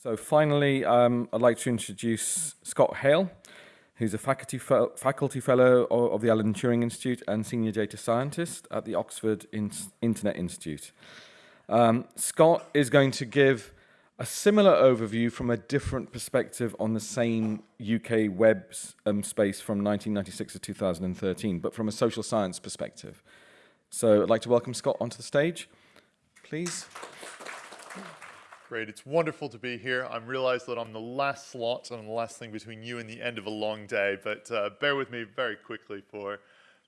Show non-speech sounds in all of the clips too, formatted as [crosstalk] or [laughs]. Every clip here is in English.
So finally, um, I'd like to introduce Scott Hale, who's a faculty, faculty fellow of the Alan Turing Institute and senior data scientist at the Oxford in Internet Institute. Um, Scott is going to give a similar overview from a different perspective on the same UK web um, space from 1996 to 2013, but from a social science perspective. So I'd like to welcome Scott onto the stage, please. Great, it's wonderful to be here. I'm realize that I'm the last slot and the last thing between you and the end of a long day, but uh, bear with me very quickly for,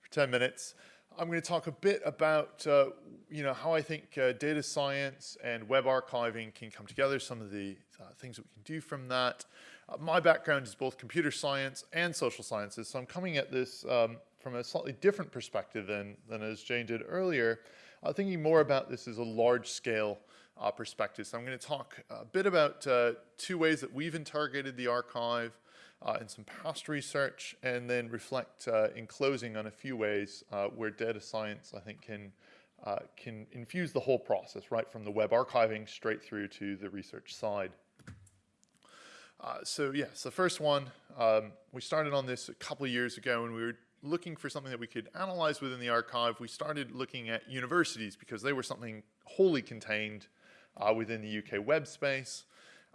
for 10 minutes. I'm going to talk a bit about, uh, you know, how I think uh, data science and web archiving can come together, some of the uh, things that we can do from that. Uh, my background is both computer science and social sciences, so I'm coming at this um, from a slightly different perspective than, than as Jane did earlier, uh, thinking more about this as a large scale uh, perspective. So I'm going to talk a bit about uh, two ways that we've interrogated the archive uh, and some past research, and then reflect uh, in closing on a few ways uh, where data science, I think, can uh, can infuse the whole process, right from the web archiving straight through to the research side. so yes, the first one, um, we started on this a couple of years ago when we were looking for something that we could analyze within the archive. We started looking at universities because they were something wholly contained uh, within the UK web space.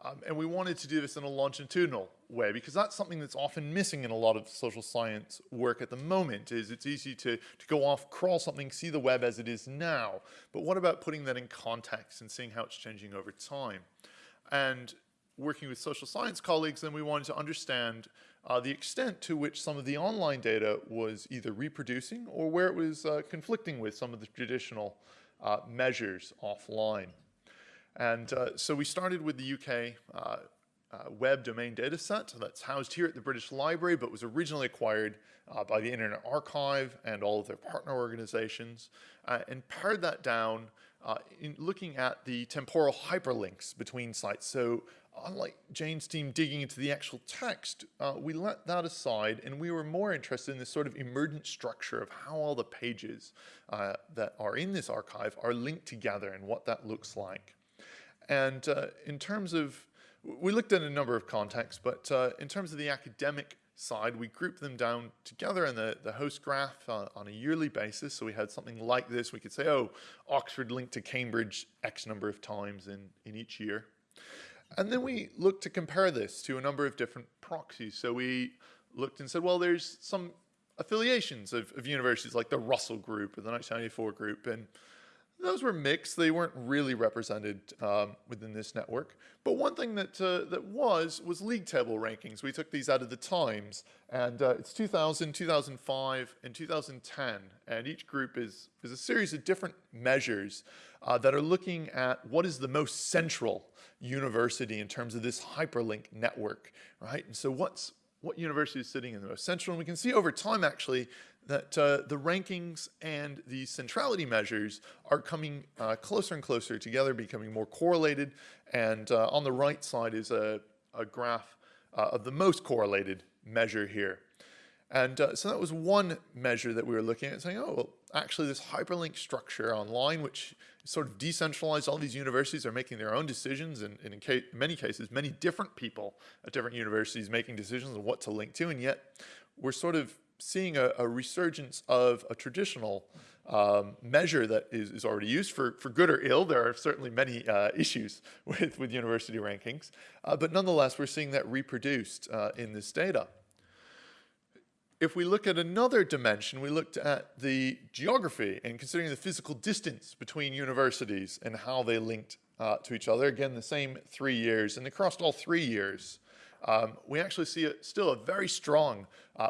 Um, and we wanted to do this in a longitudinal way because that's something that's often missing in a lot of social science work at the moment is it's easy to, to go off, crawl something, see the web as it is now. But what about putting that in context and seeing how it's changing over time? And working with social science colleagues, then we wanted to understand uh, the extent to which some of the online data was either reproducing or where it was uh, conflicting with some of the traditional uh, measures offline. And uh, so we started with the UK uh, uh, web domain data set that's housed here at the British Library, but was originally acquired uh, by the Internet Archive and all of their partner organizations, uh, and pared that down uh, in looking at the temporal hyperlinks between sites. So unlike Jane's team digging into the actual text, we let that aside and we were more interested in this sort of emergent structure of how all the pages that are in this archive are linked together and what that looks like. And uh, in terms of, we looked at a number of contexts, but uh, in terms of the academic side, we grouped them down together in the, the host graph uh, on a yearly basis. So we had something like this. We could say, oh, Oxford linked to Cambridge X number of times in, in each year. And then we looked to compare this to a number of different proxies. So we looked and said, well, there's some affiliations of, of universities like the Russell Group or the 1994 Group. And those were mixed. They weren't really represented um, within this network. But one thing that, uh, that was, was league table rankings. We took these out of the Times, and uh, it's 2000, 2005, and 2010. And each group is, is a series of different measures uh, that are looking at what is the most central university in terms of this hyperlink network, right? And so what's, what university is sitting in the most central? And we can see over time, actually, that uh, the rankings and the centrality measures are coming uh, closer and closer together, becoming more correlated. And uh, on the right side is a, a graph uh, of the most correlated measure here. And uh, so that was one measure that we were looking at saying, oh, well, actually this hyperlink structure online, which sort of decentralized, all these universities are making their own decisions and, and in many cases, many different people at different universities making decisions on what to link to. And yet we're sort of seeing a, a resurgence of a traditional um, measure that is, is, already used for, for good or ill. There are certainly many uh, issues [laughs] with, with university rankings, uh, but nonetheless, we're seeing that reproduced uh, in this data. If we look at another dimension, we looked at the geography and considering the physical distance between universities and how they linked uh, to each other. Again, the same three years, and across all three years, um, we actually see a, still a very strong uh,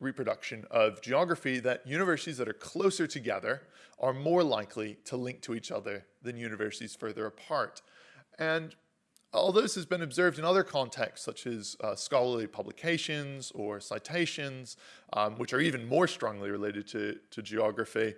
reproduction of geography that universities that are closer together are more likely to link to each other than universities further apart. And although this has been observed in other contexts, such as uh, scholarly publications or citations, um, which are even more strongly related to, to geography,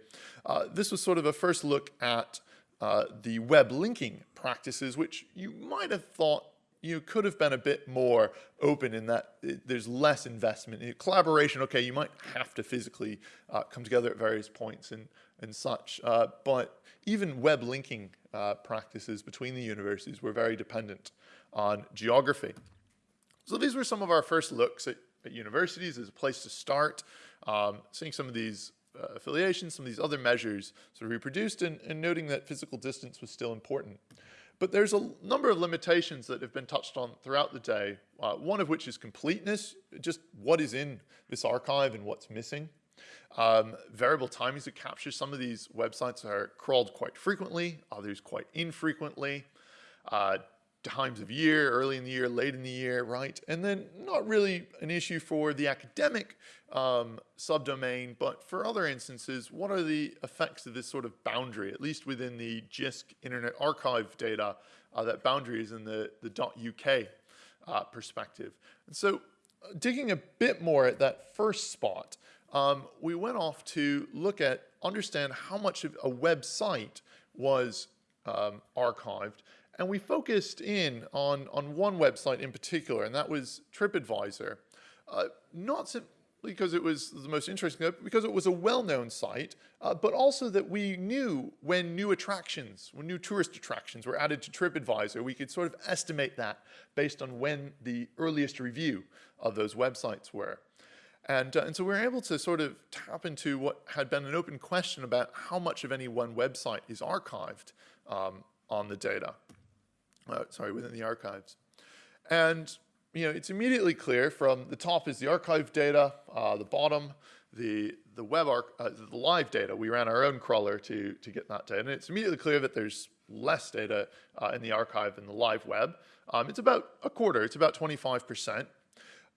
uh, this was sort of a first look at uh, the web linking practices, which you might have thought you could have been a bit more open in that there's less investment. In collaboration, okay, you might have to physically uh, come together at various points and, and such, uh, but even web linking uh, practices between the universities were very dependent on geography. So these were some of our first looks at, at universities as a place to start, um, seeing some of these uh, affiliations, some of these other measures sort of reproduced and, and noting that physical distance was still important. But there's a number of limitations that have been touched on throughout the day, uh, one of which is completeness, just what is in this archive and what's missing. Um, variable timings to capture some of these websites are crawled quite frequently, others quite infrequently. Uh, times of year, early in the year, late in the year, right? And then not really an issue for the academic um, subdomain, but for other instances, what are the effects of this sort of boundary, at least within the JISC Internet Archive data, uh, that boundary is in the, the .uk uh, perspective. And so uh, digging a bit more at that first spot, um, we went off to look at, understand how much of a website was um, archived and we focused in on, on one website in particular, and that was TripAdvisor. Uh, not simply because it was the most interesting, because it was a well-known site, uh, but also that we knew when new attractions, when new tourist attractions were added to TripAdvisor, we could sort of estimate that based on when the earliest review of those websites were. And, uh, and so we were able to sort of tap into what had been an open question about how much of any one website is archived um, on the data uh, sorry, within the archives. And you know, it's immediately clear from the top is the archive data, uh, the bottom, the the web arc, uh, the live data. We ran our own crawler to to get that data, and it's immediately clear that there's less data uh, in the archive than the live web. Um, it's about a quarter. It's about 25 percent.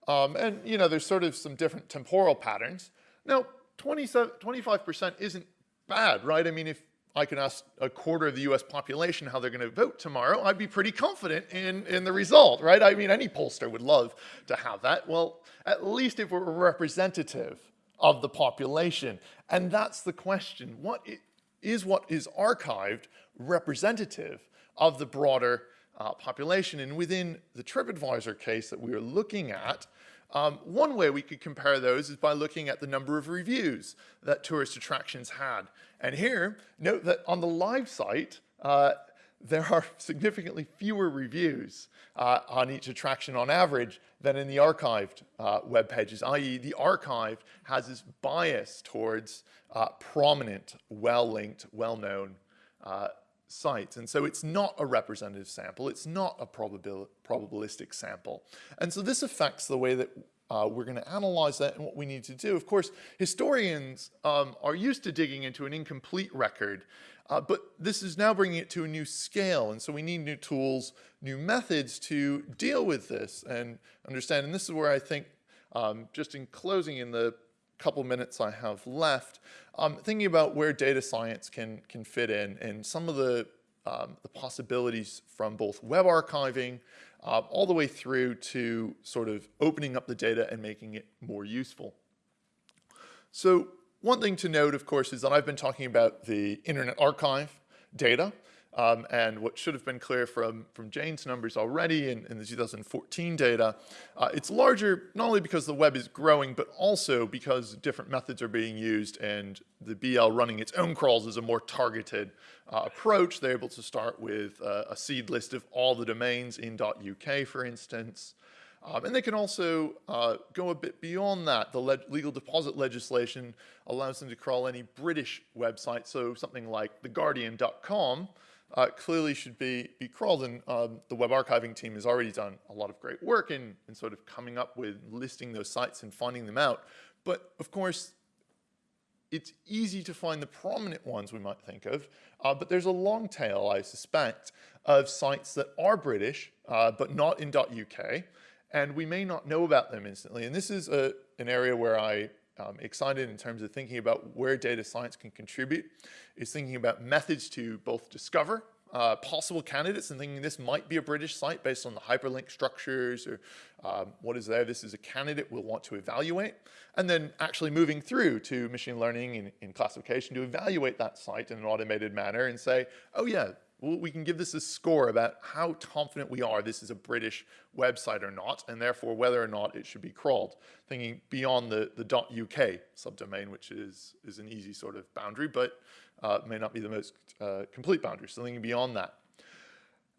Um, and you know, there's sort of some different temporal patterns. Now, 25 percent isn't bad, right? I mean, if I can ask a quarter of the US population how they're going to vote tomorrow, I'd be pretty confident in, in the result, right? I mean, any pollster would love to have that. Well, at least if we're representative of the population. And that's the question. What is what is archived representative of the broader uh, population? And within the TripAdvisor case that we are looking at, um, one way we could compare those is by looking at the number of reviews that tourist attractions had. And here, note that on the live site, uh, there are [laughs] significantly fewer reviews uh, on each attraction on average than in the archived uh, web pages, i.e. the archive has this bias towards uh, prominent, well-linked, well-known uh, sites. And so it's not a representative sample, it's not a probabil probabilistic sample. And so this affects the way that uh, we're going to analyze that and what we need to do. Of course, historians um, are used to digging into an incomplete record, uh, but this is now bringing it to a new scale. And so we need new tools, new methods to deal with this and understand. And this is where I think, um, just in closing in the couple minutes I have left, um, thinking about where data science can, can fit in and some of the, um, the possibilities from both web archiving uh, all the way through to sort of opening up the data and making it more useful. So one thing to note, of course, is that I've been talking about the Internet Archive data. Um, and what should have been clear from, from Jane's numbers already in, in the 2014 data, uh, it's larger not only because the web is growing, but also because different methods are being used and the BL running its own crawls is a more targeted uh, approach. They're able to start with uh, a seed list of all the domains in .uk, for instance. Um, and they can also uh, go a bit beyond that. The le legal deposit legislation allows them to crawl any British website, so something like theguardian.com, uh, clearly should be, be crawled. And um, the web archiving team has already done a lot of great work in, in sort of coming up with listing those sites and finding them out. But of course, it's easy to find the prominent ones we might think of, uh, but there's a long tail, I suspect, of sites that are British, uh, but not in .uk, and we may not know about them instantly. And this is a, an area where I um, excited in terms of thinking about where data science can contribute is thinking about methods to both discover uh, possible candidates and thinking this might be a British site based on the hyperlink structures or um, what is there. This is a candidate we'll want to evaluate. And then actually moving through to machine learning in, in classification to evaluate that site in an automated manner and say, oh yeah, we can give this a score about how confident we are this is a British website or not, and therefore whether or not it should be crawled, thinking beyond the, the .uk subdomain, which is, is an easy sort of boundary, but uh, may not be the most uh, complete boundary, so thinking beyond that.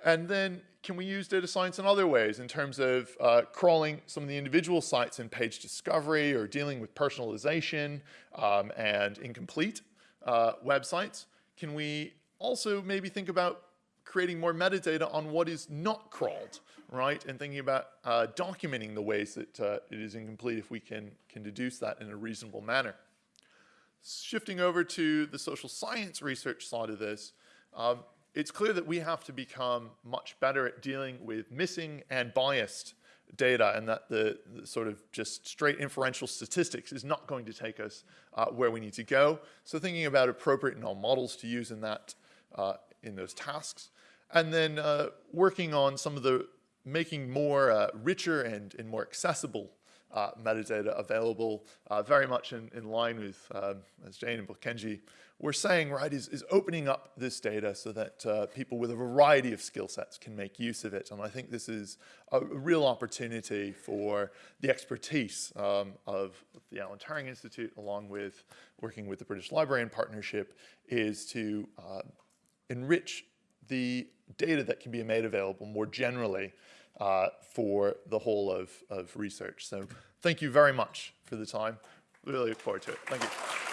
And then can we use data science in other ways in terms of uh, crawling some of the individual sites in page discovery or dealing with personalization um, and incomplete uh, websites? Can we also maybe think about creating more metadata on what is not crawled, right? And thinking about uh, documenting the ways that uh, it is incomplete if we can, can deduce that in a reasonable manner. Shifting over to the social science research side of this, um, it's clear that we have to become much better at dealing with missing and biased data and that the, the sort of just straight inferential statistics is not going to take us uh, where we need to go. So thinking about appropriate null models to use in that, in those tasks. And then uh, working on some of the, making more uh, richer and, and more accessible uh, metadata available, uh, very much in, in line with, um, as Jane and Bokenji were saying, right, is, is opening up this data so that uh, people with a variety of skill sets can make use of it. And I think this is a, real opportunity for the expertise um, of the Alan Turing Institute, along with working with the British Library in partnership, is to uh, enrich the data that can be made available more generally uh, for the whole of, of research. So thank you very much for the time. Really look forward to it. Thank you.